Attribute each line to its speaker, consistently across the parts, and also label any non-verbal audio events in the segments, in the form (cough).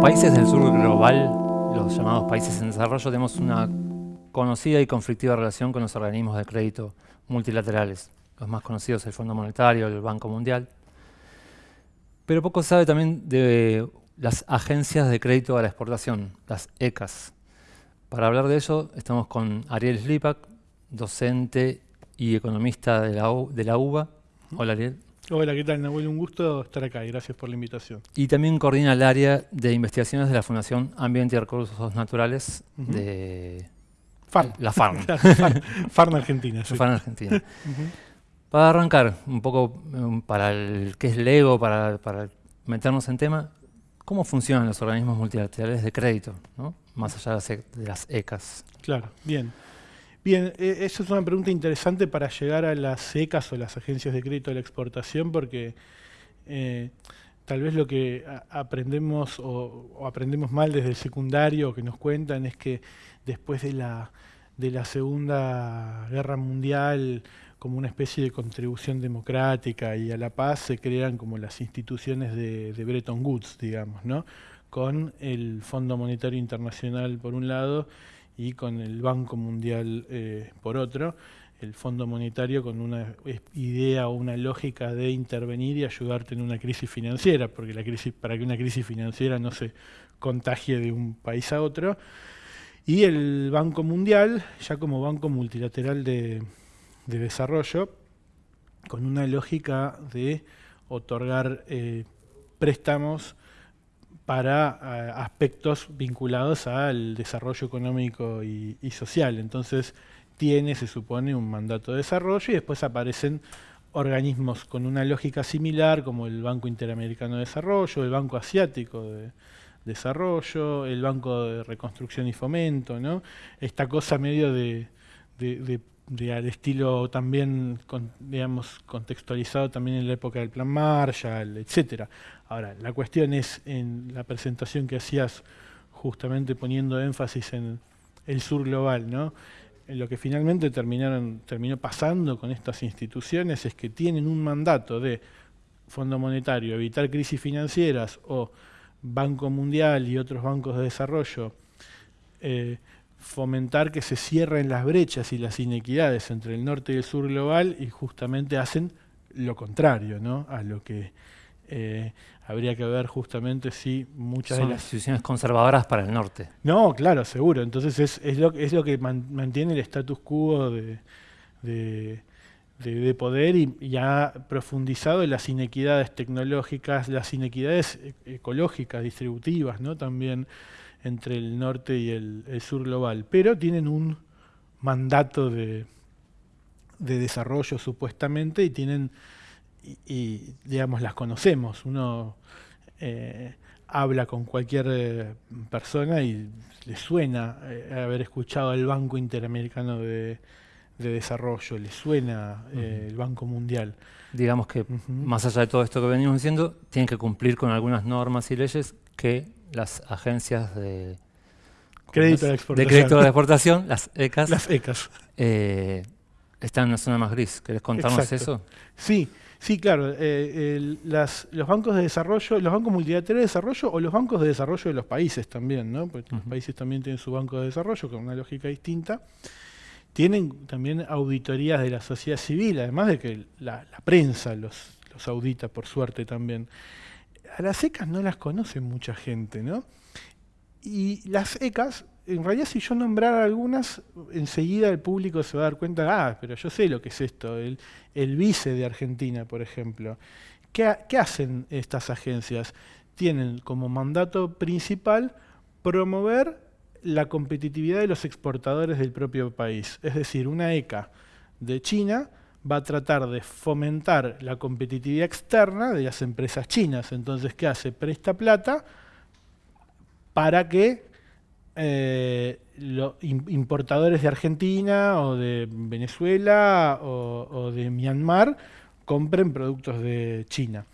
Speaker 1: países del sur global, los llamados países en desarrollo, tenemos una conocida y conflictiva relación con los organismos de crédito multilaterales. Los más conocidos, el Fondo Monetario, el Banco Mundial. Pero poco sabe también de las agencias de crédito a la exportación, las ECAS. Para hablar de ello, estamos con Ariel Slipak, docente y economista de la, de la UBA. Hola, Ariel.
Speaker 2: Hola, ¿qué tal, Nahuel? Un gusto estar acá y gracias por la invitación.
Speaker 1: Y también coordina el área de investigaciones de la Fundación Ambiente y Recursos Naturales de
Speaker 2: FARN.
Speaker 1: la FARN. (laughs)
Speaker 2: FARN Argentina. Sí.
Speaker 1: FARN Argentina. Para arrancar, un poco um, para el que es Lego, para, para meternos en tema, ¿cómo funcionan los organismos multilaterales de crédito, ¿no? más allá de las ECAS?
Speaker 2: Claro, bien. Bien, eh, eso es una pregunta interesante para llegar a las ECAS o las agencias de crédito de la exportación, porque eh, tal vez lo que aprendemos o, aprendemos mal desde el secundario que nos cuentan es que después de la, de la Segunda Guerra Mundial, como una especie de contribución democrática y a la paz, se crean como las instituciones de, de Bretton Woods, digamos, ¿no? con el Fondo Monetario Internacional por un lado y con el Banco Mundial eh, por otro, el Fondo Monetario con una idea o una lógica de intervenir y ayudarte en una crisis financiera, porque la crisis, para que una crisis financiera no se contagie de un país a otro, y el Banco Mundial, ya como banco multilateral de, desarrollo, con una lógica de otorgar eh, préstamos para eh, aspectos vinculados al desarrollo económico y, social. Entonces tiene, se supone, un mandato de desarrollo y después aparecen organismos con una lógica similar como el Banco Interamericano de Desarrollo, el Banco Asiático de Desarrollo, el Banco de Reconstrucción y Fomento, ¿no? Esta cosa medio de, de, al estilo también, digamos, contextualizado también en la época del Plan Marshall, etcétera. Ahora, la cuestión es en la presentación que hacías justamente poniendo énfasis en el sur global, ¿no? Lo que finalmente terminaron, terminó pasando con estas instituciones es que tienen un mandato de Fondo Monetario, evitar crisis financieras o Banco Mundial y otros bancos de desarrollo, eh, fomentar que se cierren las brechas y las inequidades entre el norte y el sur global y justamente hacen lo contrario ¿no? a lo que eh, habría que ver justamente si muchas
Speaker 1: de
Speaker 2: las
Speaker 1: instituciones conservadoras para el norte.
Speaker 2: No, claro, seguro. Entonces es, es, lo, es lo que mantiene el status quo de, de, poder y, y, ha profundizado en las inequidades tecnológicas, las inequidades e, ecológicas, distributivas, ¿no? También entre el norte y el, el sur global. Pero tienen un mandato de, de desarrollo supuestamente y tienen y, digamos, las conocemos. Uno eh, habla con cualquier eh, persona y le suena eh, haber escuchado el Banco Interamericano de, Desarrollo, le suena el Banco Mundial.
Speaker 1: Digamos que, más allá de todo esto que venimos diciendo, tienen que cumplir con algunas normas y leyes que las agencias de
Speaker 2: crédito de,
Speaker 1: exportación. de crédito de exportación, las ECAS,
Speaker 2: las ECAS.
Speaker 1: están en una zona más gris. ¿Querés contarnos eso?
Speaker 2: Sí, Sí, claro, eh, los bancos de desarrollo, los bancos multilaterales de desarrollo o los bancos de desarrollo de los países también, ¿no? Porque los países también tienen su banco de desarrollo con una lógica distinta. Tienen también auditorías de la sociedad civil, además de que la, prensa los, los audita, por suerte también. A las ECAS no las conoce mucha gente, ¿no? Y las ECAS en realidad si yo nombrara algunas, enseguida el público se va a dar cuenta, ah, pero yo sé lo que es esto, el, vice de Argentina, por ejemplo. ¿Qué, ¿Qué, hacen estas agencias? Tienen como mandato principal promover la competitividad de los exportadores del propio país. Es decir, una ECA de China va a tratar de fomentar la competitividad externa de las empresas chinas. Entonces, ¿qué hace? Presta plata para que eh, los importadores de Argentina o de Venezuela o, de Myanmar compren productos de China.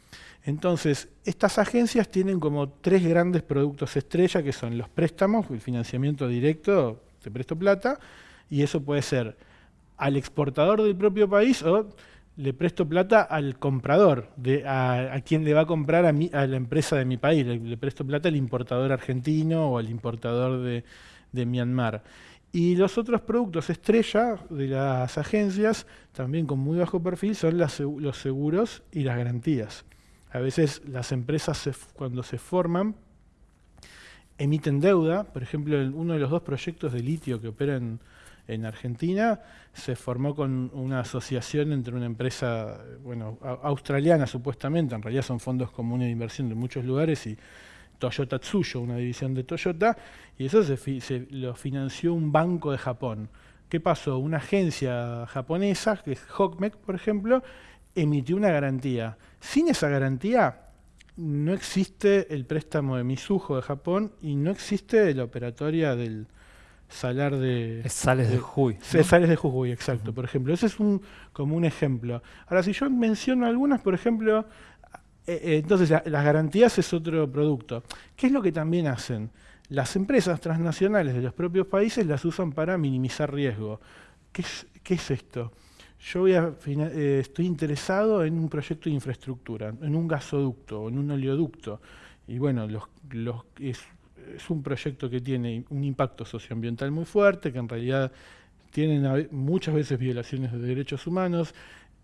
Speaker 2: Entonces, estas agencias tienen como tres grandes productos estrella, que son los préstamos, el financiamiento directo, te presto plata, y eso puede ser al exportador del propio país o le presto plata al comprador, a, quien le va a comprar a, la empresa de mi país, le, presto plata al importador argentino o al importador de, Myanmar. Y los otros productos estrella de las agencias, también con muy bajo perfil, son los seguros y las garantías. A veces las empresas cuando se forman emiten deuda, por ejemplo, uno de los dos proyectos de litio que operan en Argentina se formó con una asociación entre una empresa bueno, australiana supuestamente, en realidad son fondos comunes de inversión de muchos lugares y Toyota Tsuyo, una división de Toyota, y eso se, lo financió un banco de Japón. ¿Qué pasó? Una agencia japonesa, que es Hokmek, por ejemplo, emitió una garantía. Sin esa garantía no existe el préstamo de Misujo de Japón y no existe la operatoria del, salar de...
Speaker 1: Sales de, Jujuy.
Speaker 2: Sales de Jujuy, exacto. Por ejemplo, ese es un, como un ejemplo. Ahora, si yo menciono algunas, por ejemplo, eh, eh, entonces las garantías es otro producto. ¿Qué es lo que también hacen? Las empresas transnacionales de los propios países las usan para minimizar riesgo. ¿Qué es, qué es esto? Yo voy a, eh, estoy interesado en un proyecto de infraestructura, en un gasoducto, en un oleoducto. Y bueno, los, los, es es un proyecto que tiene un impacto socioambiental muy fuerte, que en realidad tienen muchas veces violaciones de derechos humanos,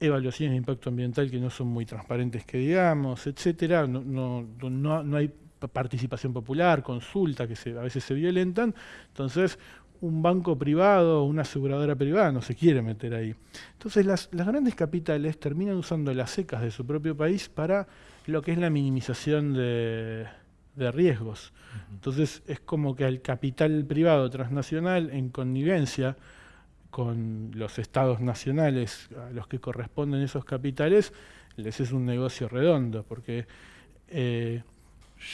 Speaker 2: evaluaciones de impacto ambiental que no son muy transparentes que digamos, etcétera, no, no, no, hay participación popular, consulta que a veces se violentan, entonces un banco privado, una aseguradora privada no se quiere meter ahí. Entonces las, las grandes capitales terminan usando las secas de su propio país para lo que es la minimización de, de riesgos. Entonces es como que al capital privado transnacional en connivencia con los estados nacionales a los que corresponden esos capitales, les es un negocio redondo, porque eh,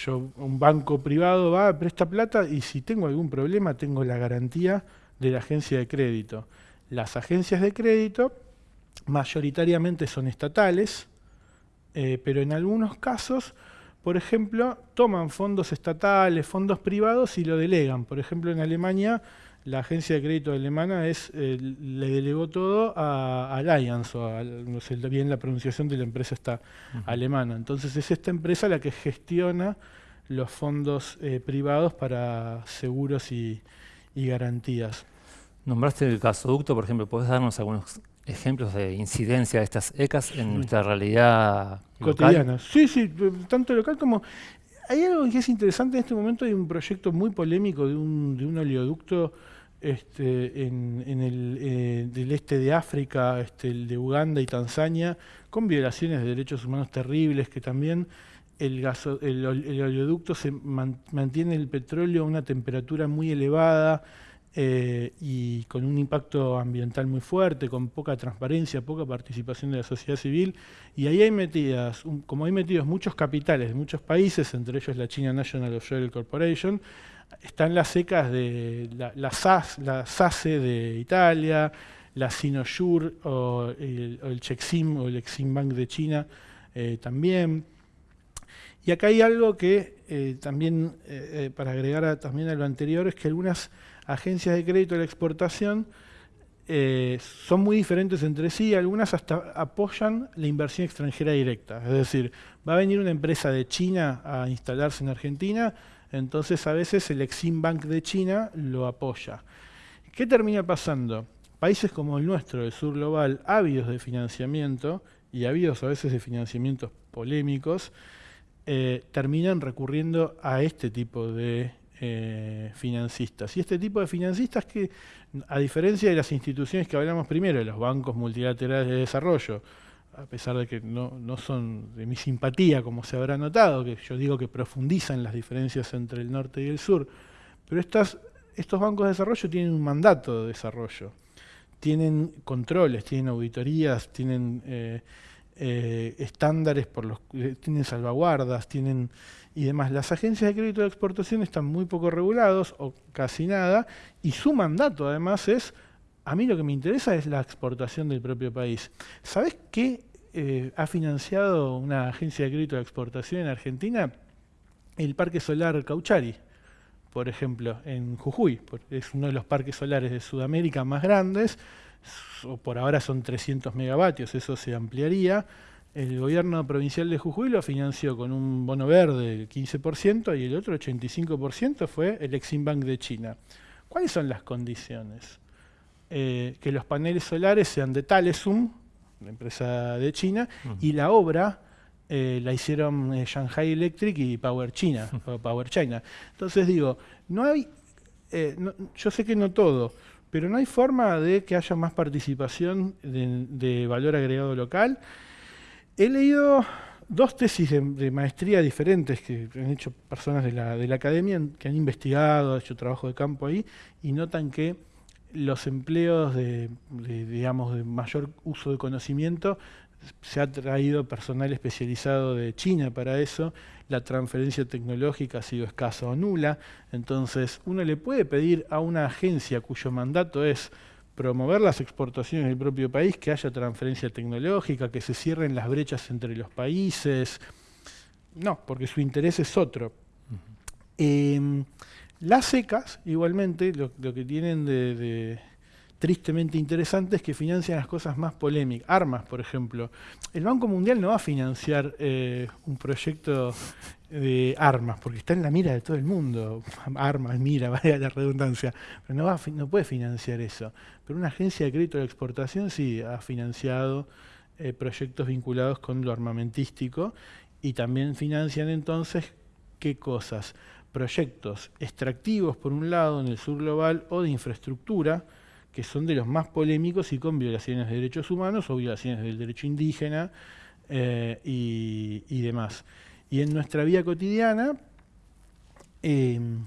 Speaker 2: yo, un banco privado va, presta plata y si tengo algún problema tengo la garantía de la agencia de crédito. Las agencias de crédito mayoritariamente son estatales, eh, pero en algunos casos por ejemplo, toman fondos estatales, fondos privados y lo delegan. Por ejemplo, en Alemania, la agencia de crédito alemana es, eh, le delegó todo a Allianz, o no sé bien la pronunciación de la empresa está alemana. Entonces es esta empresa la que gestiona los fondos eh, privados para seguros y, y garantías.
Speaker 1: Nombraste el gasoducto, por ejemplo, ¿puedes darnos algunos ejemplos de incidencia de estas ECAS en nuestra realidad
Speaker 2: cotidiana. Sí, sí, tanto local como... Hay algo que es interesante en este momento, hay un proyecto muy polémico de un, de un oleoducto este, en, el eh, del este de África, este, el de Uganda y Tanzania, con violaciones de derechos humanos terribles, que también el, gaso, el, el oleoducto se mantiene el petróleo a una temperatura muy elevada, eh, y con un impacto ambiental muy fuerte, con poca transparencia, poca participación de la sociedad civil, y ahí hay metidas, como hay metidos muchos capitales de muchos países, entre ellos la China National Oil Corporation, están las secas de la, la, SAS, la SACE de Italia, la Sinosure o el, o Chexim o el Exim Bank de China eh, también. Y acá hay algo que eh, también, para agregar también a lo anterior, es que algunas agencias de crédito de la exportación eh, son muy diferentes entre sí, algunas hasta apoyan la inversión extranjera directa. Es decir, va a venir una empresa de China a instalarse en Argentina, entonces a veces el Exim Bank de China lo apoya. ¿Qué termina pasando? Países como el nuestro, el sur global, ávidos de financiamiento, y ávidos a veces de financiamientos polémicos, eh, terminan recurriendo a este tipo de eh, financistas. Y este tipo de financistas que, a diferencia de las instituciones que hablamos primero, de los bancos multilaterales de desarrollo, a pesar de que no, no, son de mi simpatía, como se habrá notado, que yo digo que profundizan las diferencias entre el norte y el sur, pero estas, estos bancos de desarrollo tienen un mandato de desarrollo, tienen controles, tienen auditorías, tienen eh, eh, estándares, por los, tienen salvaguardas, tienen y demás. Las agencias de crédito de exportación están muy poco regulados o casi nada y su mandato además es, a mí lo que me interesa es la exportación del propio país. ¿Sabes qué eh, ha financiado una agencia de crédito de exportación en Argentina? El Parque Solar Cauchari, por ejemplo, en Jujuy. Es uno de los parques solares de Sudamérica más grandes. Por ahora son 300 megavatios, eso se ampliaría. El gobierno provincial de Jujuy lo financió con un bono verde del 15% y el otro 85% fue el Exim Bank de China. ¿Cuáles son las condiciones? Eh, que los paneles solares sean de Talesum, la empresa de China, y la obra eh, la hicieron eh, Shanghai Electric y Power China, (laughs) Power China. Entonces digo, no hay, yo sé que no todo, pero no hay forma de que haya más participación de, valor agregado local. He leído dos tesis de, maestría diferentes que han hecho personas de la, de la academia, que han investigado, han hecho trabajo de campo ahí, y notan que los empleos de, digamos, de mayor uso de conocimiento, se ha traído personal especializado de China para eso, la transferencia tecnológica ha sido escasa o nula, entonces uno le puede pedir a una agencia cuyo mandato es promover las exportaciones del propio país, que haya transferencia tecnológica, que se cierren las brechas entre los países. No, porque su interés es otro. Las secas, igualmente, lo, que tienen de, tristemente interesante es que financian las cosas más polémicas. Armas, por ejemplo. El Banco Mundial no va a financiar eh, un proyecto de armas, porque está en la mira de todo el mundo. Armas, mira, (laughs) vaya la redundancia. Pero no, va no puede financiar eso. Pero una agencia de crédito de exportación sí ha financiado eh, proyectos vinculados con lo armamentístico y también financian entonces, ¿qué cosas? proyectos extractivos, por un lado, en el sur global, o de infraestructura, que son de los más polémicos y con violaciones de derechos humanos o violaciones del derecho indígena eh, y, demás. Y en nuestra vida cotidiana, em,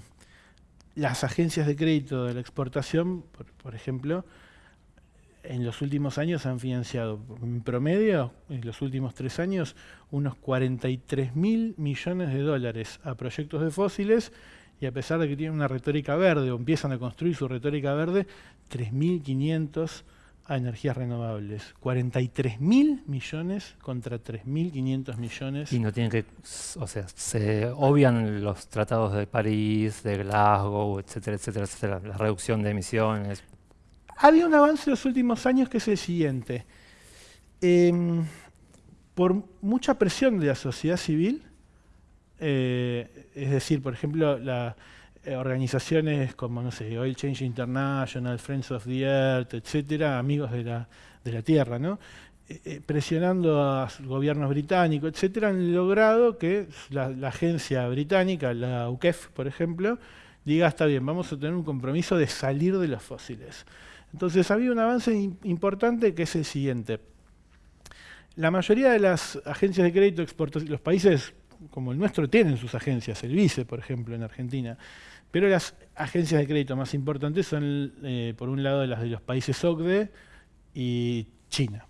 Speaker 2: las agencias de crédito de la exportación, por ejemplo, en los últimos años han financiado, en promedio, en los últimos tres años, unos 43 mil millones de dólares a proyectos de fósiles y a pesar de que tienen una retórica verde o empiezan a construir su retórica verde, 3.500 a energías renovables. 43 mil millones contra 3.500 millones.
Speaker 1: Y no tienen que, o sea, se obvian los tratados de París, de Glasgow, etcétera, etcétera, etcétera, la reducción de emisiones.
Speaker 2: Había un avance en los últimos años que es el siguiente. Em, por mucha presión de la sociedad civil, eh, es decir, por ejemplo, las eh, organizaciones como, no sé, Oil Change International, Friends of the Earth, etcétera, amigos de la, de la Tierra, ¿no? Eh, presionando a gobiernos británicos, etcétera, han logrado que la, agencia británica, la UKEF, por ejemplo, diga, está bien, vamos a tener un compromiso de salir de los fósiles. Entonces había un avance importante que es el siguiente. La mayoría de las agencias de crédito los países como el nuestro tienen sus agencias, el VICE, por ejemplo, en Argentina, pero las agencias de crédito más importantes son, eh, por un lado, las de los países OCDE y China.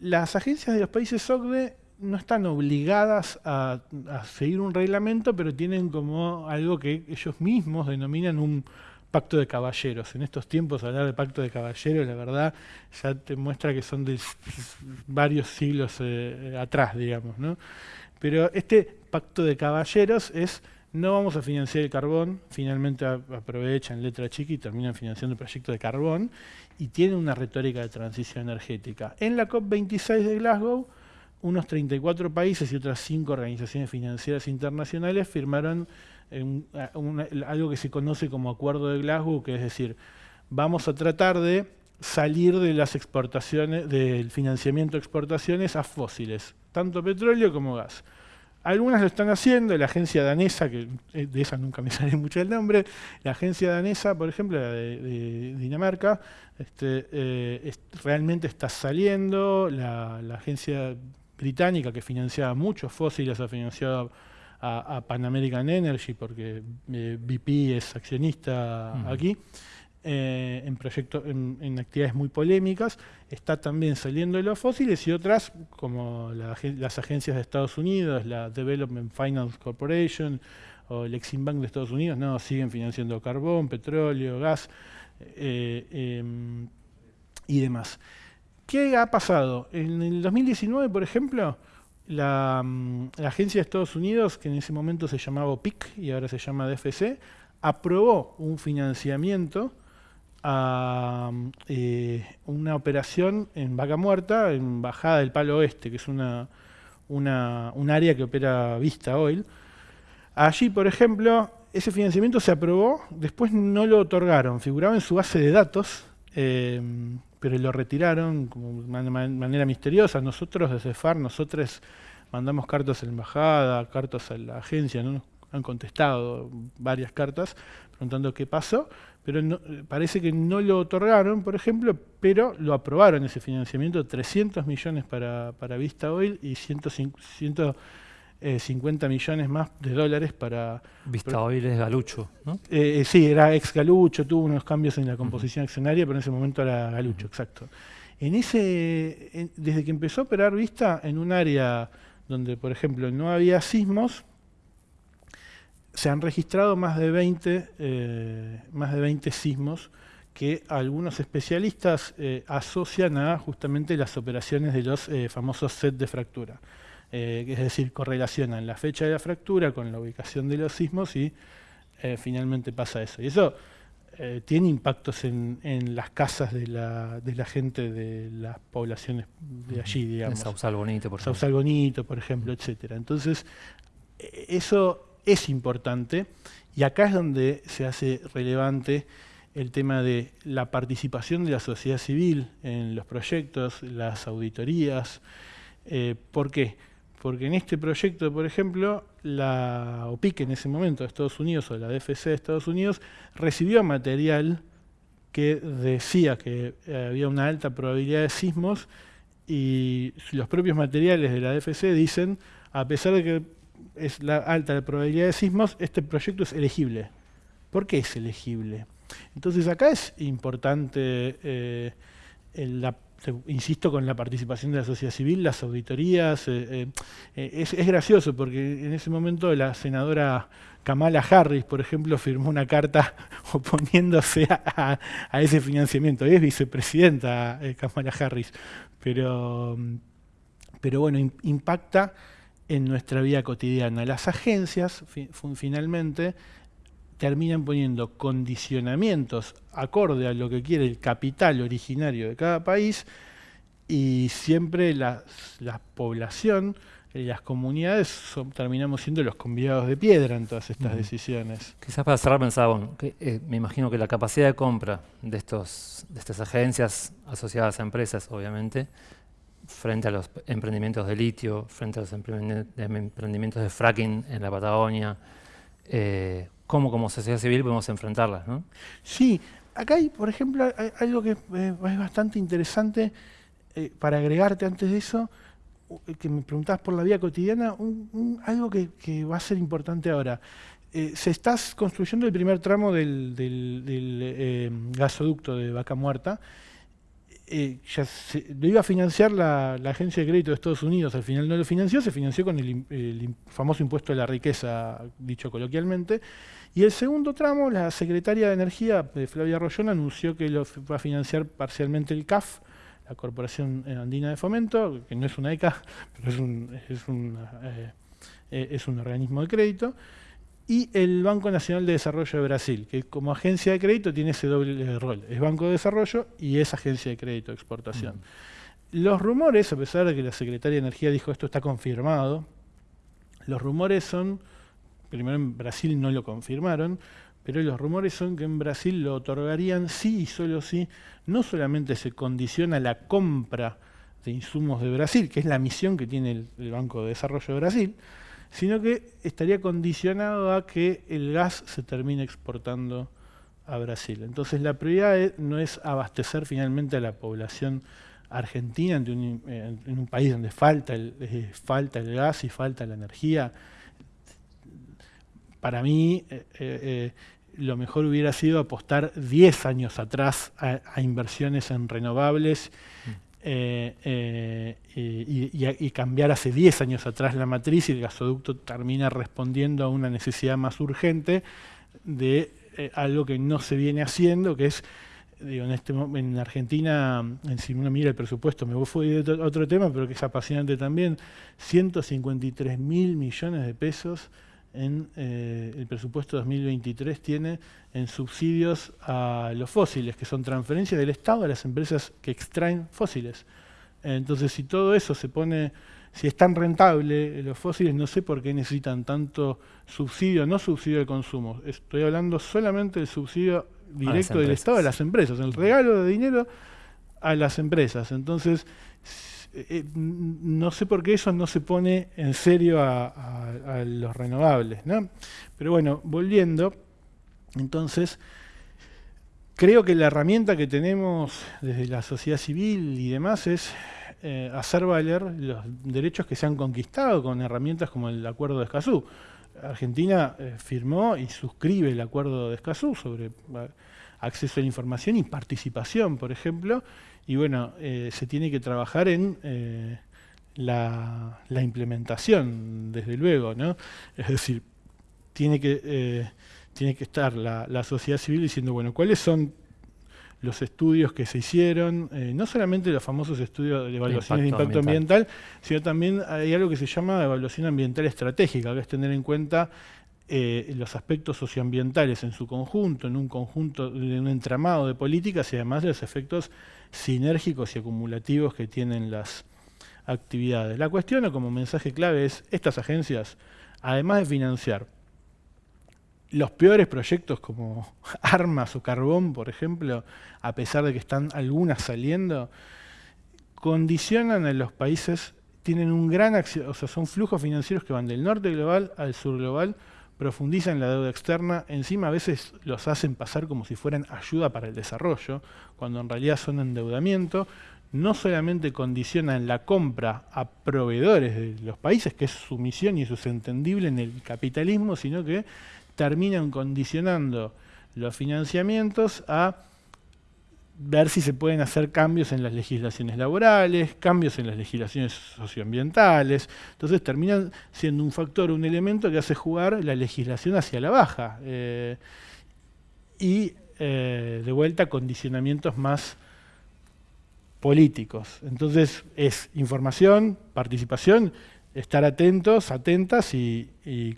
Speaker 2: Las agencias de los países OCDE no están obligadas a, seguir un reglamento, pero tienen como algo que ellos mismos denominan un pacto de caballeros. En estos tiempos hablar de pacto de caballeros, la verdad, ya te muestra que son de varios siglos eh, atrás, digamos. Pero este pacto de caballeros es, no vamos a financiar el carbón, finalmente aprovechan letra chica y terminan financiando el proyecto de carbón, y tiene una retórica de transición energética. En la COP26 de Glasgow, unos 34 países y otras 5 organizaciones financieras internacionales firmaron algo que se conoce como Acuerdo de Glasgow, que es decir, vamos a tratar de salir de las exportaciones, del financiamiento de exportaciones a fósiles, tanto petróleo como gas. Algunas lo están haciendo, la agencia danesa, que eh, de esa nunca me (laughs) sale mucho el nombre, la agencia danesa, por ejemplo, de, Dinamarca, este, eh, realmente está saliendo, la, la, agencia británica que financiaba muchos fósiles ha financiado a, Pan American Energy, porque eh, BP es accionista aquí, eh, en, proyectos, en, actividades muy polémicas, está también saliendo de los fósiles y otras, como las agencias de Estados Unidos, la Development Finance Corporation o el Exim Bank de Estados Unidos, no, siguen financiando carbón, petróleo, gas eh, em, y demás. ¿Qué ha pasado? En el 2019, por ejemplo, Mm, la, agencia de Estados Unidos, que en ese momento se llamaba PIC y ahora se llama DFC, aprobó un financiamiento a eh, una operación en Vaca Muerta, en Bajada del Palo Oeste, que es una, una, un área que opera Vista Oil. Allí, por ejemplo, ese financiamiento se aprobó, después no lo otorgaron, figuraba en su base de datos, eh, pero lo retiraron de manera misteriosa. Nosotros desde FAR, nosotros mandamos cartas a la embajada, cartas a la agencia, ¿no? han contestado varias cartas preguntando qué pasó, pero parece que no lo otorgaron, por ejemplo, pero lo aprobaron ese financiamiento, 300 millones para, para Vista Oil y 150 50 millones más de dólares para...
Speaker 1: Vista Oil es Galucho, ¿no?
Speaker 2: Eh, eh, sí, era ex Galucho, tuvo unos cambios en la composición accionaria, pero en ese momento era Galucho, exacto. En ese, desde que empezó a operar Vista en un área donde, por ejemplo, no había sismos, se han registrado más de 20, eh, más de 20 sismos que algunos especialistas asocian a justamente las operaciones de los famosos set de fractura. Eh, es decir, correlacionan la fecha de la fractura con la ubicación de los sismos y eh, finalmente pasa eso. Y eso eh, tiene impactos en, las casas de la, gente de las poblaciones de allí, digamos.
Speaker 1: En Sausal Bonito,
Speaker 2: por ejemplo. Sausal Bonito, por ejemplo, etcétera. Entonces, eso es importante y acá es donde se hace relevante el tema de la participación de la sociedad civil en los proyectos, las auditorías. ¿Por qué? porque en este proyecto, por ejemplo, la OPIC en ese momento de Estados Unidos o la DFC de Estados Unidos recibió material que decía que eh, había una alta probabilidad de sismos y los propios materiales de la DFC dicen, a pesar de que es la alta probabilidad de sismos, este proyecto es elegible. ¿Por qué es elegible? Entonces acá es importante eh, insisto con la participación de la sociedad civil, las auditorías, eh, eh, es, gracioso porque en ese momento la senadora Kamala Harris, por ejemplo, firmó una carta (laughs) oponiéndose a, ese financiamiento. Es vicepresidenta Kamala Harris, pero, pero bueno, impacta en nuestra vida cotidiana. Las agencias, finalmente, terminan poniendo condicionamientos acorde a lo que quiere el capital originario de cada país y siempre la, población y las comunidades terminamos siendo los convidados de piedra en todas estas decisiones.
Speaker 1: Quizás para cerrar pensaba, que, eh, me imagino que la capacidad de compra de, estos, de estas agencias asociadas a empresas, obviamente, frente a los emprendimientos de litio, frente a los emprendimientos de fracking en la Patagonia, eh, cómo como sociedad civil podemos enfrentarlas. ¿no?
Speaker 2: Sí, acá hay, por ejemplo, algo que eh, es bastante interesante eh, para agregarte antes de eso, eh, que me preguntabas por la vida cotidiana, algo que, va a ser importante ahora. se está construyendo el primer tramo del, gasoducto de Vaca Muerta, ya lo iba a financiar la, Agencia de Crédito de Estados Unidos, al final no lo financió, se financió con el, famoso impuesto de la riqueza, dicho coloquialmente, y el segundo tramo, la secretaria de Energía, eh, Flavia Rollón, anunció que lo va a financiar parcialmente el CAF, la Corporación Andina de Fomento, que no es una ECA, (laughs) pero es un, es un, eh, eh, es un organismo de crédito, y el Banco Nacional de Desarrollo de Brasil, que como agencia de crédito tiene ese doble rol, es Banco de Desarrollo y es agencia de crédito de exportación. Los rumores, a pesar de que la Secretaria de Energía dijo esto está confirmado, los rumores son primero en Brasil no lo confirmaron, pero los rumores son que en Brasil lo otorgarían sí y solo sí, no solamente se condiciona la compra de insumos de Brasil, que es la misión que tiene el, Banco de Desarrollo de Brasil, sino que estaría condicionado a que el gas se termine exportando a Brasil. Entonces la prioridad no es abastecer finalmente a la población argentina en un, en un país donde falta el, eh, falta el gas y falta la energía, para mí eh, eh, eh, lo mejor hubiera sido apostar 10 años atrás a, inversiones en renovables y, cambiar hace 10 años atrás la matriz y el gasoducto termina respondiendo a una necesidad más urgente de algo que no se viene haciendo, que es Digo, en, este, en Argentina, si uno mira el presupuesto, me fui de otro tema, pero que es apasionante también, 153 mil millones de pesos en eh, el presupuesto 2023 tiene en subsidios a los fósiles, que son transferencias del Estado a las empresas que extraen fósiles. Entonces, si todo eso se pone, si es tan rentable los fósiles, no sé por qué necesitan tanto subsidio, no subsidio de consumo. Estoy hablando solamente del subsidio directo del Estado a las empresas, el regalo de dinero a las empresas. Entonces, eh, eh, no sé por qué eso no se pone en serio a, los renovables. ¿no? Pero bueno, volviendo, entonces, creo que la herramienta que tenemos desde la sociedad civil y demás es eh, hacer valer los derechos que se han conquistado con herramientas como el Acuerdo de Escazú. Argentina firmó y suscribe el Acuerdo de Escazú sobre acceso a la información y participación, por ejemplo, y bueno, eh, se tiene que trabajar en eh, la, implementación, desde luego, ¿no? Es decir, tiene que, eh, tiene que estar la, sociedad civil diciendo, bueno, ¿cuáles son los estudios que se hicieron, no solamente los famosos estudios de evaluación de impacto ambiental, sino también hay algo que se llama evaluación ambiental estratégica, que es tener en cuenta los aspectos socioambientales en su conjunto, en un conjunto, de un entramado de políticas y además los efectos sinérgicos y acumulativos que tienen las actividades. La cuestión, como mensaje clave, es estas agencias, además de financiar los peores proyectos como (laughs) armas o carbón, por ejemplo, a pesar de que están algunas saliendo, condicionan a los países, tienen un gran, o sea, son flujos financieros que van del norte global al sur global, profundizan la deuda externa, encima a veces los hacen pasar como si fueran ayuda para el desarrollo, cuando en realidad son endeudamiento, no solamente condicionan la compra a proveedores de los países, que es su misión y eso es entendible en el capitalismo, sino que terminan condicionando los financiamientos a ver si se pueden hacer cambios en las legislaciones laborales, cambios en las legislaciones socioambientales. Entonces terminan siendo un factor, un elemento que hace jugar la legislación hacia la baja. Eh, y eh, de vuelta condicionamientos más políticos. Entonces es información, participación, estar atentos, atentas y,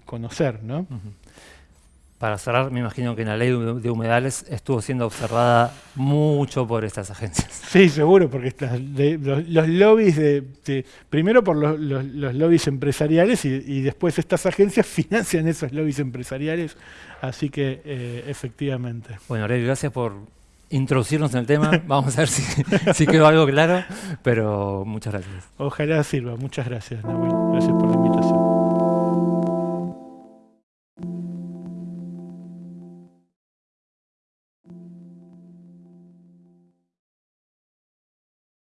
Speaker 2: conocer. ¿no?
Speaker 1: Para cerrar, me imagino que en la ley de humedales estuvo siendo observada mucho por estas agencias.
Speaker 2: Sí, seguro, porque los, lobbies, de, primero por los, lobbies empresariales y, después estas agencias (laughs) financian esos lobbies empresariales, así que eh, efectivamente.
Speaker 1: Bueno, Aurelio, gracias por introducirnos en el tema, (laughs) vamos a ver si, si quedó algo claro, pero muchas gracias.
Speaker 2: Ojalá sirva, muchas gracias, Nahuel, gracias por la invitación.